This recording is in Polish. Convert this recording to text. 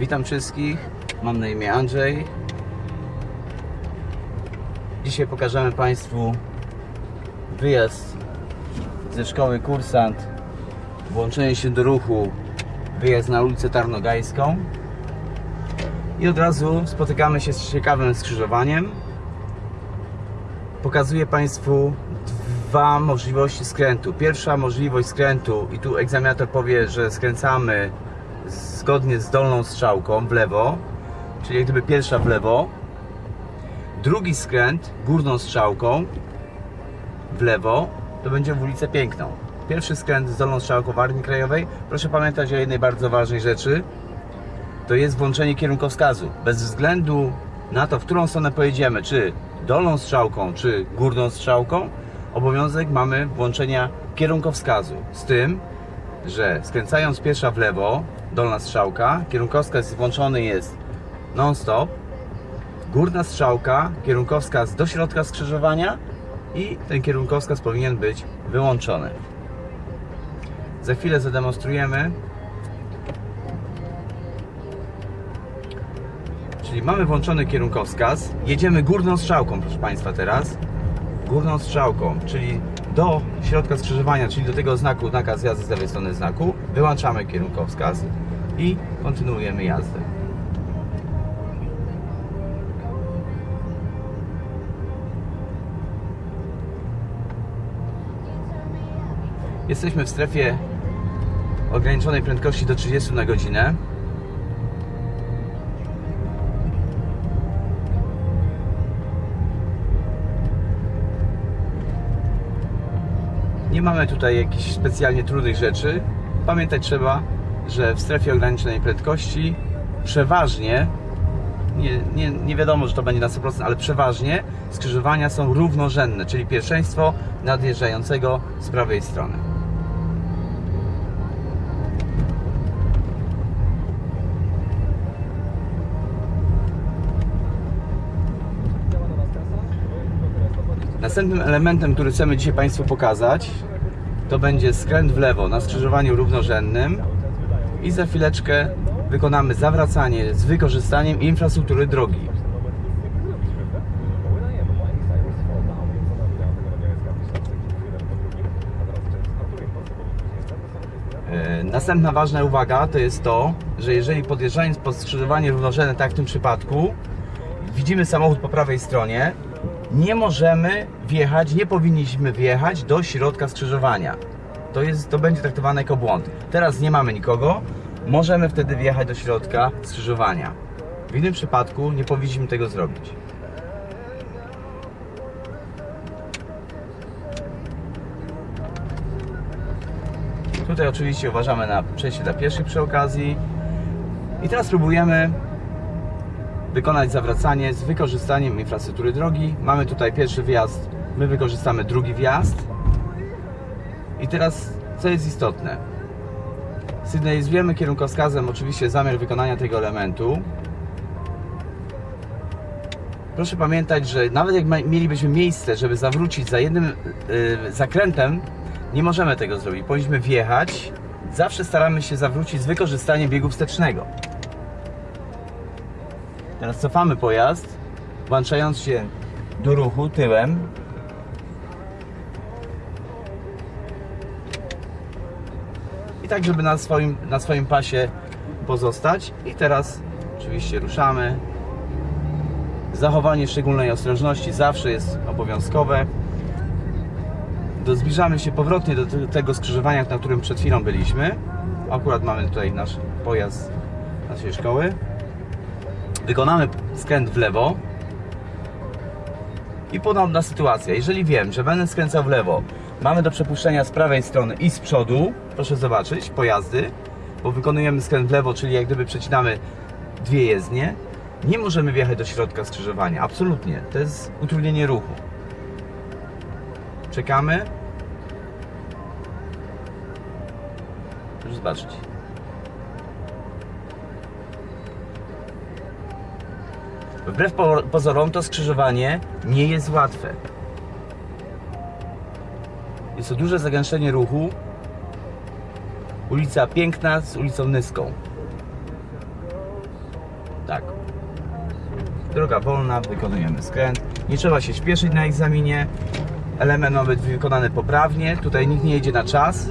Witam wszystkich, mam na imię Andrzej. Dzisiaj pokażemy Państwu wyjazd ze szkoły Kursant, włączenie się do ruchu, wyjazd na ulicę Tarnogajską. I od razu spotykamy się z ciekawym skrzyżowaniem. Pokazuję Państwu dwa możliwości skrętu. Pierwsza możliwość skrętu, i tu egzaminator powie, że skręcamy zgodnie z dolną strzałką w lewo, czyli jak gdyby pierwsza w lewo. Drugi skręt górną strzałką w lewo to będzie w ulicę Piękną. Pierwszy skręt z dolną strzałką w Armii Krajowej. Proszę pamiętać o jednej bardzo ważnej rzeczy. To jest włączenie kierunkowskazu. Bez względu na to, w którą stronę pojedziemy, czy dolną strzałką, czy górną strzałką, obowiązek mamy włączenia kierunkowskazu. Z tym, że skręcając pierwsza w lewo, dolna strzałka, kierunkowskaz włączony jest non-stop, górna strzałka, kierunkowskaz do środka skrzyżowania i ten kierunkowskaz powinien być wyłączony. Za chwilę zademonstrujemy. Czyli mamy włączony kierunkowskaz, jedziemy górną strzałką, proszę Państwa, teraz. Górną strzałką, czyli do środka skrzyżowania, czyli do tego znaku, nakaz jazdy z lewej strony znaku, wyłączamy kierunkowskaz i kontynuujemy jazdę. Jesteśmy w strefie ograniczonej prędkości do 30 na godzinę. Nie mamy tutaj jakichś specjalnie trudnych rzeczy. Pamiętać trzeba, że w strefie ograniczonej prędkości przeważnie, nie, nie, nie wiadomo, że to będzie na 100%, ale przeważnie skrzyżowania są równorzędne, czyli pierwszeństwo nadjeżdżającego z prawej strony. Następnym elementem, który chcemy dzisiaj Państwu pokazać, to będzie skręt w lewo na skrzyżowaniu równorzędnym i za chwileczkę wykonamy zawracanie z wykorzystaniem infrastruktury drogi. E, Następna ważna uwaga to jest to, że jeżeli podjeżdżając pod skrzyżowanie równorzędne, tak w tym przypadku, widzimy samochód po prawej stronie, nie możemy wjechać, nie powinniśmy wjechać do środka skrzyżowania. To, jest, to będzie traktowane jako błąd. Teraz nie mamy nikogo, możemy wtedy wjechać do środka skrzyżowania. W innym przypadku nie powinniśmy tego zrobić. Tutaj oczywiście uważamy na przejście dla pieszych przy okazji. I teraz spróbujemy wykonać zawracanie z wykorzystaniem infrastruktury drogi. Mamy tutaj pierwszy wjazd, my wykorzystamy drugi wjazd. I teraz, co jest istotne? Sygnalizujemy kierunkowskazem oczywiście zamiar wykonania tego elementu. Proszę pamiętać, że nawet jak mielibyśmy miejsce, żeby zawrócić za jednym yy, zakrętem, nie możemy tego zrobić. Powinniśmy wjechać. Zawsze staramy się zawrócić z wykorzystaniem biegu wstecznego. Teraz cofamy pojazd, włączając się do ruchu tyłem. I tak, żeby na swoim, na swoim pasie pozostać. I teraz oczywiście ruszamy. Zachowanie szczególnej ostrożności zawsze jest obowiązkowe. Do, zbliżamy się powrotnie do te- tego skrzyżowania, na którym przed chwilą byliśmy. Akurat mamy tutaj nasz pojazd naszej szkoły wykonamy skręt w lewo i podobna sytuacja. Jeżeli wiem, że będę skręcał w lewo, mamy do przepuszczenia z prawej strony i z przodu, proszę zobaczyć, pojazdy, bo wykonujemy skręt w lewo, czyli jak gdyby przecinamy dwie jezdnie, nie możemy wjechać do środka skrzyżowania. Absolutnie. To jest utrudnienie ruchu. Czekamy. Proszę zobaczyć. Wbrew po- pozorom to skrzyżowanie nie jest łatwe. Jest to duże zagęszczenie ruchu. Ulica Piękna z ulicą Nyską. Tak. Droga wolna, wykonujemy skręt. Nie trzeba się śpieszyć na egzaminie. Element ma być wykonany poprawnie. Tutaj nikt nie jedzie na czas.